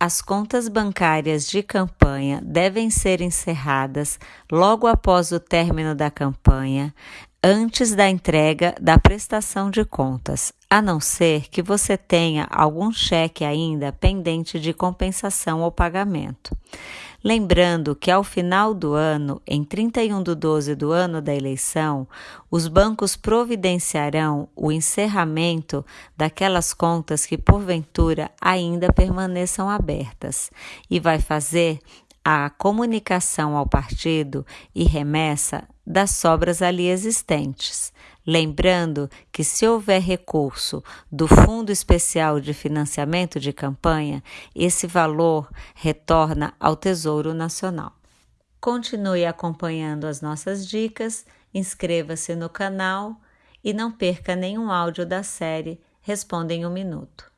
As contas bancárias de campanha devem ser encerradas logo após o término da campanha, antes da entrega da prestação de contas, a não ser que você tenha algum cheque ainda pendente de compensação ou pagamento. Lembrando que ao final do ano, em 31 de 12 do ano da eleição, os bancos providenciarão o encerramento daquelas contas que porventura ainda permaneçam abertas e vai fazer a comunicação ao partido e remessa das sobras ali existentes. Lembrando que, se houver recurso do Fundo Especial de Financiamento de Campanha, esse valor retorna ao Tesouro Nacional. Continue acompanhando as nossas dicas, inscreva-se no canal e não perca nenhum áudio da série Responda em um Minuto.